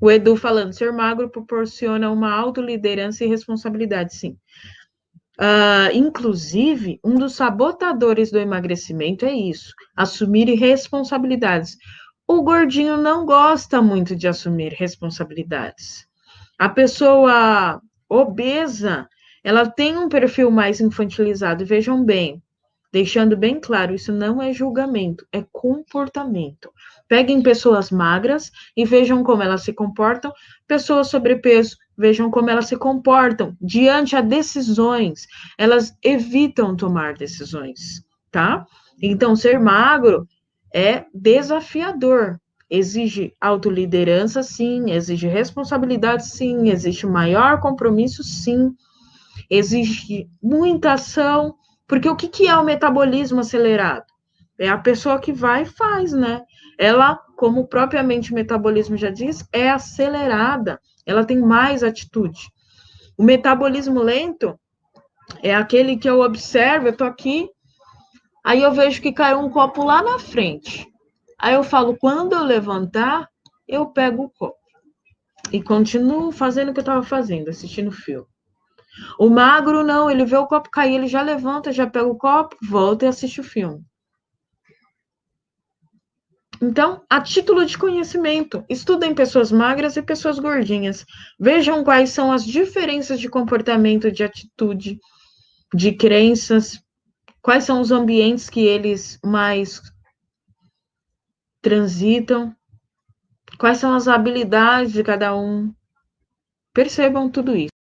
O Edu falando, ser magro proporciona uma autoliderança e responsabilidade, sim. Uh, inclusive, um dos sabotadores do emagrecimento é isso: assumir responsabilidades. O gordinho não gosta muito de assumir responsabilidades. A pessoa obesa, ela tem um perfil mais infantilizado. Vejam bem, deixando bem claro, isso não é julgamento, é comportamento. Peguem pessoas magras e vejam como elas se comportam, pessoas sobrepeso, vejam como elas se comportam. Diante a decisões, elas evitam tomar decisões, tá? Então, ser magro é desafiador, exige autoliderança, sim, exige responsabilidade, sim, exige maior compromisso, sim, exige muita ação, porque o que, que é o metabolismo acelerado? É a pessoa que vai e faz, né? Ela, como propriamente o metabolismo já diz, é acelerada, ela tem mais atitude. O metabolismo lento é aquele que eu observo, eu tô aqui, aí eu vejo que caiu um copo lá na frente. Aí eu falo, quando eu levantar, eu pego o copo. E continuo fazendo o que eu estava fazendo, assistindo o filme. O magro, não, ele vê o copo cair, ele já levanta, já pega o copo, volta e assiste o filme. Então, a título de conhecimento, estudem pessoas magras e pessoas gordinhas. Vejam quais são as diferenças de comportamento, de atitude, de crenças, quais são os ambientes que eles mais transitam, quais são as habilidades de cada um. Percebam tudo isso.